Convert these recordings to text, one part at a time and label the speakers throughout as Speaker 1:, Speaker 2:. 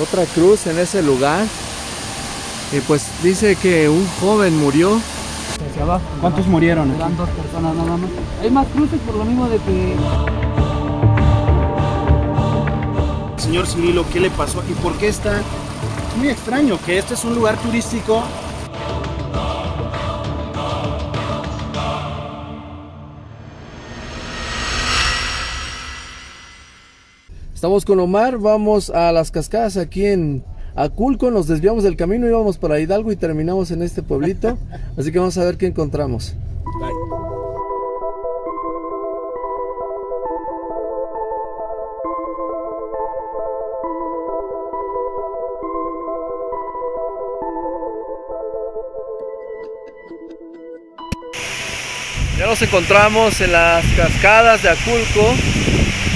Speaker 1: Otra cruz en ese lugar. Y pues dice que un joven murió.
Speaker 2: Hacia abajo.
Speaker 3: ¿Cuántos murieron?
Speaker 2: Eran dos personas nada más. Hay más cruces por lo mismo de que
Speaker 3: Señor Cirilo, ¿qué le pasó aquí? ¿Por qué está? Es muy extraño que este es un lugar turístico.
Speaker 1: Estamos con Omar, vamos a las cascadas aquí en Aculco, nos desviamos del camino, íbamos para Hidalgo y terminamos en este pueblito, así que vamos a ver qué encontramos. Ya nos encontramos en las cascadas de Aculco,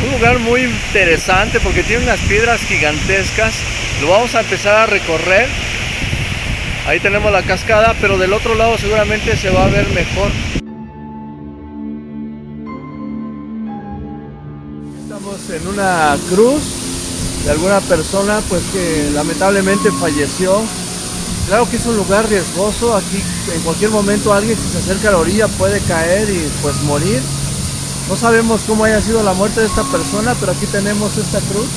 Speaker 1: un lugar muy interesante porque tiene unas piedras gigantescas. Lo vamos a empezar a recorrer. Ahí tenemos la cascada, pero del otro lado seguramente se va a ver mejor. Estamos en una cruz de alguna persona pues que lamentablemente falleció. Claro que es un lugar riesgoso, aquí en cualquier momento alguien si se acerca a la orilla puede caer y pues morir. No sabemos cómo haya sido la muerte de esta persona, pero aquí tenemos esta cruz.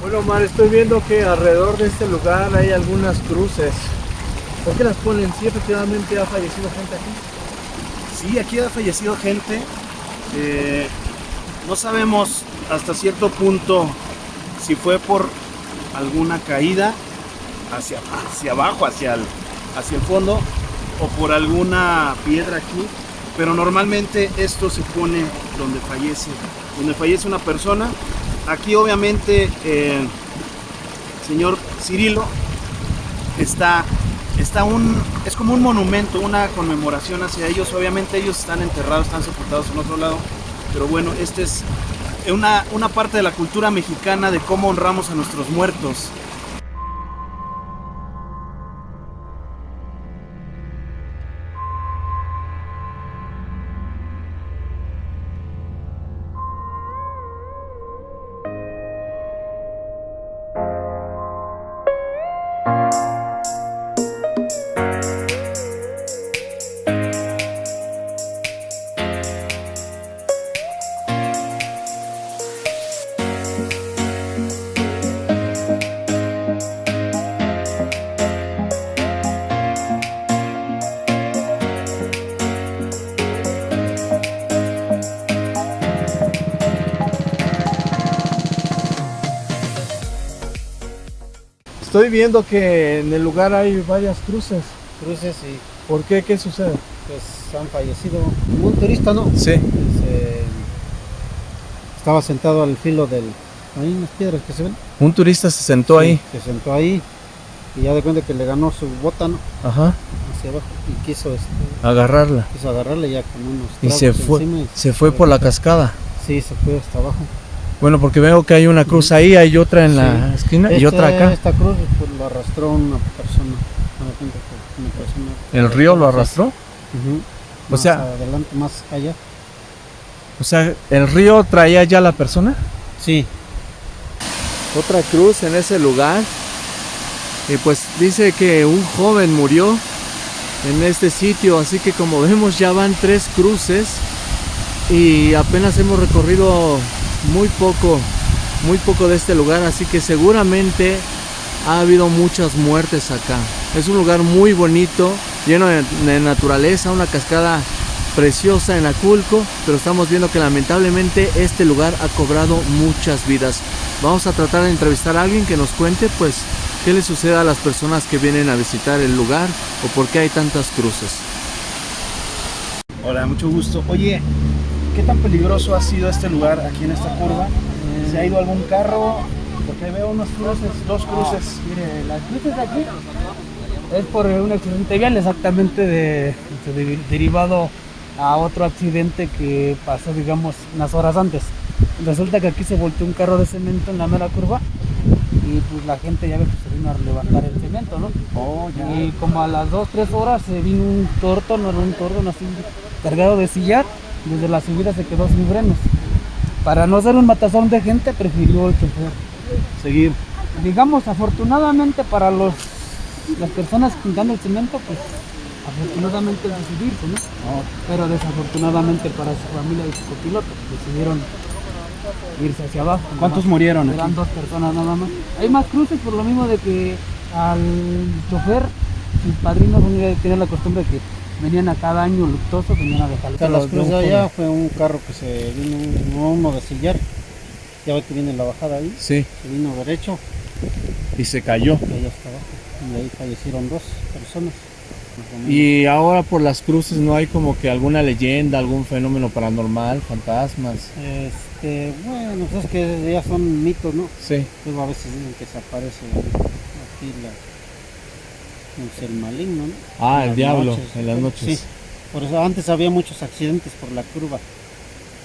Speaker 1: Bueno, Omar, estoy viendo que alrededor de este lugar hay algunas cruces. ¿Por qué las ponen? ¿Sí efectivamente ha fallecido gente aquí?
Speaker 3: Sí, aquí ha fallecido gente. Eh, no sabemos hasta cierto punto si fue por alguna caída hacia, hacia abajo, hacia el, hacia el fondo, o por alguna piedra aquí. Pero normalmente esto se pone donde fallece, donde fallece una persona. Aquí obviamente eh, señor Cirilo está, está un, es como un monumento, una conmemoración hacia ellos. Obviamente ellos están enterrados, están sepultados en otro lado. Pero bueno, esta es una, una parte de la cultura mexicana de cómo honramos a nuestros muertos.
Speaker 1: Estoy viendo que en el lugar hay varias cruces.
Speaker 2: cruces y
Speaker 1: ¿Por qué? ¿Qué sucede?
Speaker 2: pues han fallecido. Un turista, ¿no?
Speaker 1: Sí.
Speaker 2: Se- estaba sentado al filo del... Ahí unas piedras que se ven.
Speaker 1: Un turista se sentó ahí.
Speaker 2: Se sentó ahí y ya de cuenta que le ganó su bota, ¿no?
Speaker 1: Ajá.
Speaker 2: Hacia abajo y quiso, este,
Speaker 1: Agarrarla.
Speaker 2: quiso agarrarle ya con unos
Speaker 1: Y se fue,
Speaker 2: y
Speaker 1: se fue por la cascada.
Speaker 2: Sí, se fue hasta abajo.
Speaker 1: Bueno, porque veo que hay una cruz ahí, hay otra en la esquina y
Speaker 2: Este-
Speaker 1: otra acá.
Speaker 2: Esta cruz pues, lo arrastró una persona. una persona
Speaker 1: ¿El río lo arrastró?
Speaker 2: Ujú.
Speaker 1: O
Speaker 2: Más
Speaker 1: sea-
Speaker 2: adelante, más allá.
Speaker 1: O sea, ¿el río traía ya la persona?
Speaker 2: Sí,
Speaker 1: Otra cruz en ese lugar. Y pues dice que un joven murió en este sitio, así que como vemos ya van tres cruces y apenas hemos recorrido muy poco, muy poco de este lugar, así que seguramente ha habido muchas muertes acá. Es un lugar muy bonito, lleno de, naturaleza, una cascada preciosa en Aculco, pero estamos viendo que lamentablemente este lugar ha cobrado muchas vidas. Vamos a tratar de entrevistar a alguien que nos cuente pues qué le sucede a las personas que vienen a visitar el lugar o por qué hay tantas cruces.
Speaker 3: Hola, mucho gusto. Oye, ¿qué tan peligroso ha sido este lugar aquí en esta curva? ¿Se ha ido algún carro? Porque veo unos cruces, dos cruces.
Speaker 2: mire, las cruces de aquí es por un accidente vial exactamente de, de- derivado a otro accidente que pasó, digamos, unas horas antes. Resulta que aquí se volteó un carro de cemento en la mera curva y pues la gente ya ve que se vino a levantar el cemento, ¿no?
Speaker 3: Oh,
Speaker 2: Y como a las 2, 3 horas se vino un torto, no era un tordo, así, cargado de sillar, desde la subida se quedó sin frenos. Para no hacer un matazón de gente, prefirió el chofer
Speaker 3: Seguir.
Speaker 2: digamos afortunadamente para los las personas pintando el cemento pues afortunadamente decidirse ¿no? pero desafortunadamente para su familia y su copiloto decidieron irse hacia abajo
Speaker 3: ¿Cuántos
Speaker 2: más.
Speaker 3: murieron aquí?
Speaker 2: eran dos personas nada más hay más cruces por lo mismo de que al chofer sus padrinos tienen la costumbre que venían a cada año luctuoso venían a dejarlo
Speaker 4: O sea, las cruces allá fue un carro que se vino, un- no uno de sillar. Ya ve que viene la bajada ahí,
Speaker 1: Sí,
Speaker 4: se vino derecho,
Speaker 1: y se cayó.
Speaker 4: y allá hasta abajo. Y ahí fallecieron dos personas.
Speaker 1: Y ahora por las cruces no hay como que alguna leyenda, algún fenómeno paranormal, fantasmas.
Speaker 4: Este, bueno, pues es que ya son mitos, ¿no?
Speaker 1: Sí.
Speaker 4: Luego a veces dicen que se aparece aquí la, el maligno, ¿no?
Speaker 1: Ah,
Speaker 4: En
Speaker 1: el diablo,
Speaker 4: noches.
Speaker 1: en las noches.
Speaker 4: Sí, por eso antes había muchos accidentes por la curva.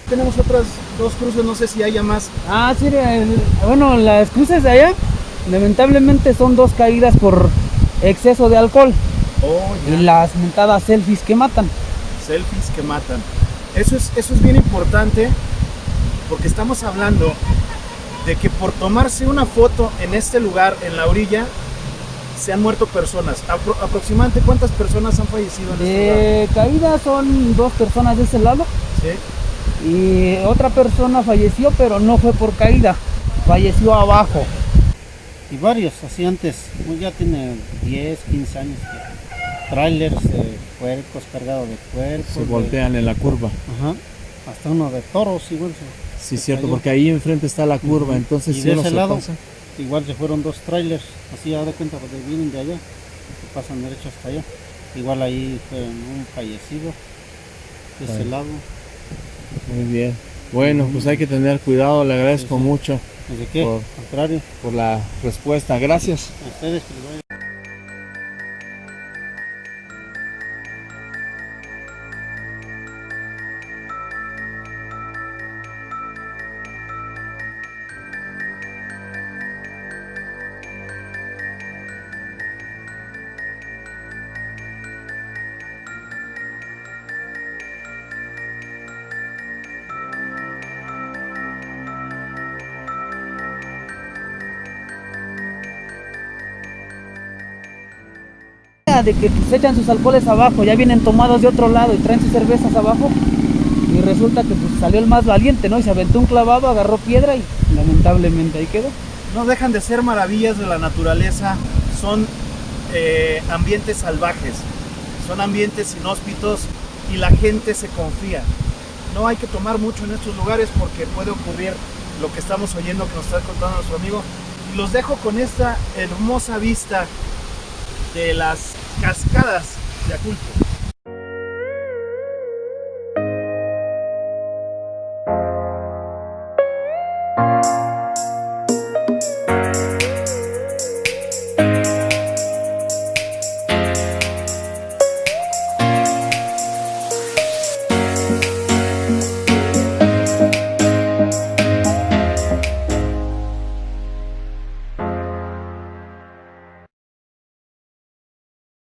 Speaker 3: Tenemos otras dos cruces, no sé si haya más.
Speaker 2: Ah, sí, el- bueno, las cruces de allá, lamentablemente son dos caídas por exceso de alcohol
Speaker 3: Oh,
Speaker 2: y las mentadas selfies que matan.
Speaker 3: selfies que matan. Eso es, eso es bien importante porque estamos hablando de que por tomarse una foto en este lugar, en la orilla, se han muerto personas. Apro- aproximadamente cuántas personas han fallecido en este.
Speaker 2: De caída son dos personas de ese lado
Speaker 3: ¿Sí?
Speaker 2: y otra persona falleció, pero no fue por caída, falleció abajo.
Speaker 4: Y varios, así antes, pues ya tiene 10, 15 años que trailers de puercos cargados de puercos.
Speaker 1: Se
Speaker 4: de-
Speaker 1: voltean en la curva.
Speaker 4: Ajá. Hasta uno de toros igual. se-
Speaker 1: Sí,
Speaker 4: se
Speaker 1: cierto,
Speaker 4: cayó.
Speaker 1: porque ahí enfrente está la curva, entonces
Speaker 4: Y
Speaker 1: si
Speaker 4: de ese
Speaker 1: se
Speaker 4: lado,
Speaker 1: pasa-
Speaker 4: Igual se fueron dos trailers, así ya de cuenta porque vienen de allá, que pasan derecho hasta allá. Igual ahí fue un fallecido de ese lado.
Speaker 1: Muy bien. Bueno, pues hay que tener cuidado, le agradezco
Speaker 4: Sí, sí.
Speaker 1: mucho
Speaker 4: ¿De qué?
Speaker 1: Por-
Speaker 4: contrario,
Speaker 1: por la respuesta. Gracias.
Speaker 4: a ustedes
Speaker 2: De que se echan sus alcoholes abajo, ya vienen tomados de otro lado y traen sus cervezas abajo. Y resulta que pues, salió el más valiente, ¿no? Y se aventó un clavado, agarró piedra y lamentablemente ahí quedó.
Speaker 3: No dejan de ser maravillas de la naturaleza, son eh, ambientes salvajes, son ambientes inhóspitos y la gente se confía. No hay que tomar mucho en estos lugares porque puede ocurrir lo que estamos oyendo que nos está contando nuestro amigo. Y los dejo con esta hermosa vista de las cascadas de Aculco.